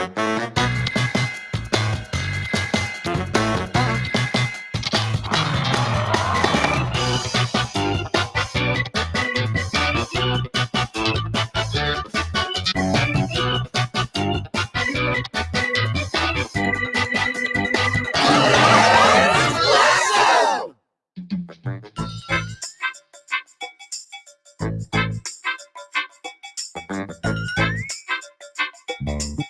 Thank mm -hmm. you.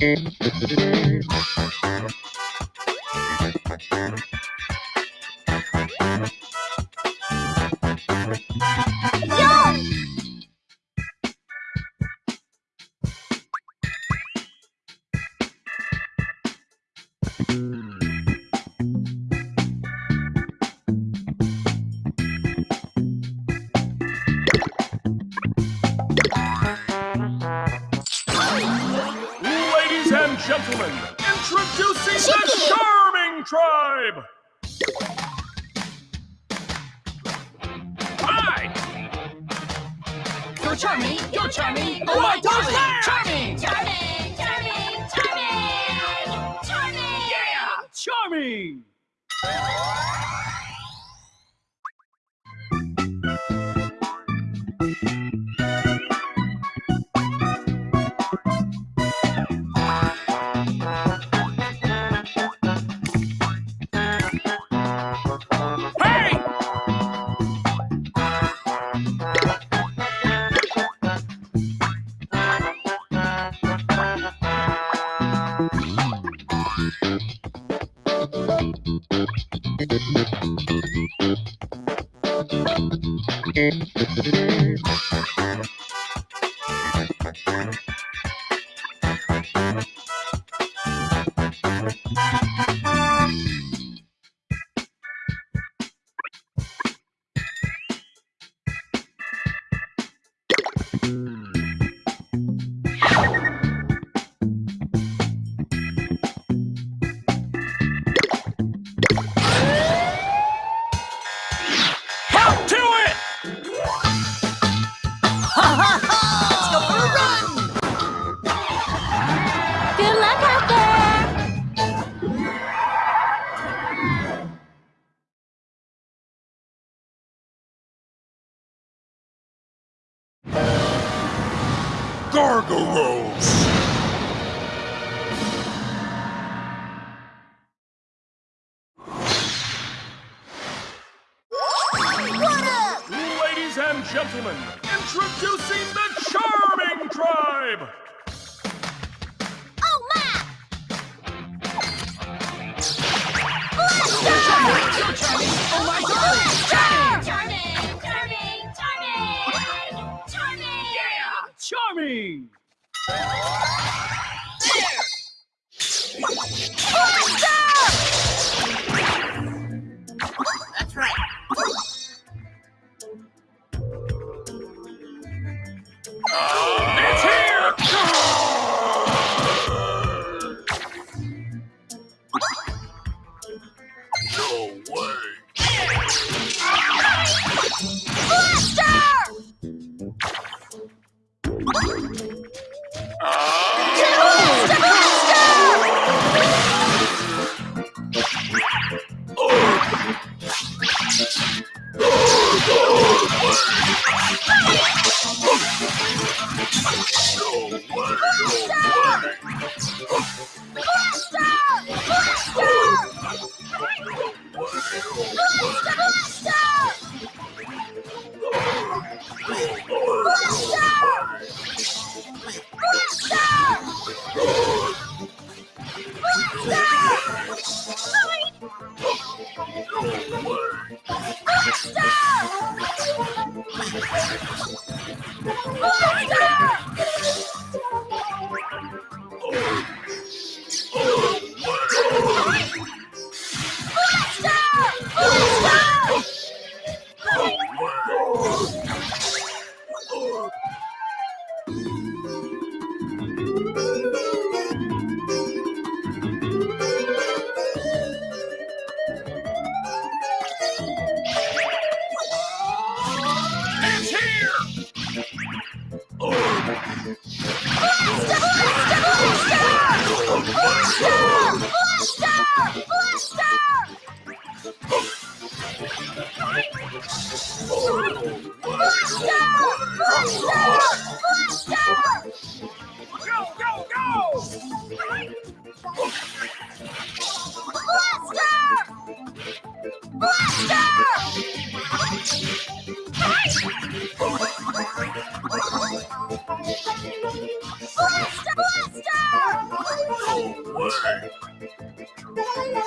Ladies Tribe! Hi! You're charming, you're charming, Oh, my darling! Ladies and gentlemen, introducing the Charming Tribe! Ah! Blaster! Blaster! blaster Blaster!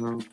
Sorry.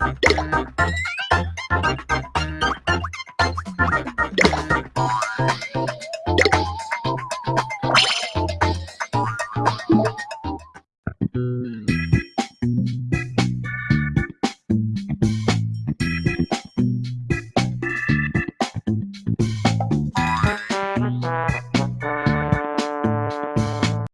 Thank you.